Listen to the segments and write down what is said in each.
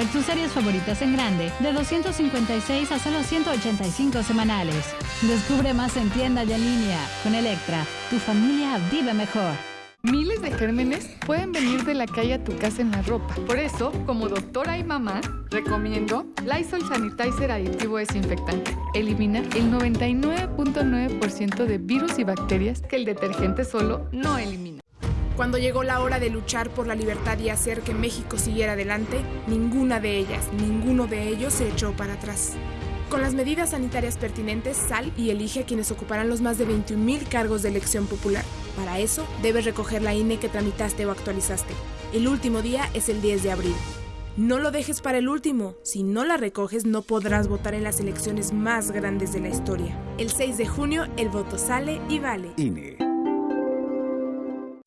ver tus series favoritas en grande de 256 a solo 185 semanales. Descubre más en tienda y en línea. Con Electra, tu familia vive mejor. Miles de gérmenes pueden venir de la calle a tu casa en la ropa. Por eso, como doctora y mamá, recomiendo Lysol Sanitizer Aditivo Desinfectante. Elimina el 99.9% de virus y bacterias que el detergente solo no elimina. Cuando llegó la hora de luchar por la libertad y hacer que México siguiera adelante, ninguna de ellas, ninguno de ellos se echó para atrás. Con las medidas sanitarias pertinentes, sal y elige a quienes ocuparán los más de 21.000 cargos de elección popular. Para eso, debes recoger la INE que tramitaste o actualizaste. El último día es el 10 de abril. No lo dejes para el último. Si no la recoges, no podrás votar en las elecciones más grandes de la historia. El 6 de junio, el voto sale y vale. INE.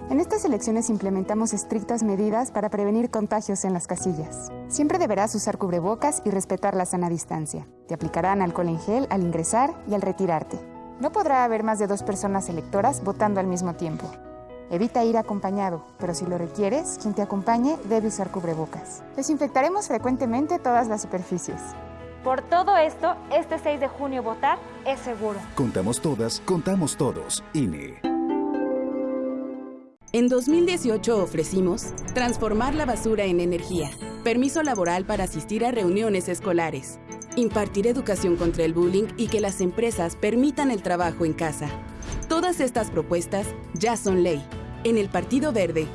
En estas elecciones implementamos estrictas medidas para prevenir contagios en las casillas. Siempre deberás usar cubrebocas y respetar la sana distancia. Te aplicarán alcohol en gel al ingresar y al retirarte. No podrá haber más de dos personas electoras votando al mismo tiempo. Evita ir acompañado, pero si lo requieres, quien te acompañe debe usar cubrebocas. Desinfectaremos frecuentemente todas las superficies. Por todo esto, este 6 de junio votar es seguro. Contamos todas, contamos todos. INE. En 2018 ofrecimos transformar la basura en energía, permiso laboral para asistir a reuniones escolares, impartir educación contra el bullying y que las empresas permitan el trabajo en casa. Todas estas propuestas ya son ley. En el Partido Verde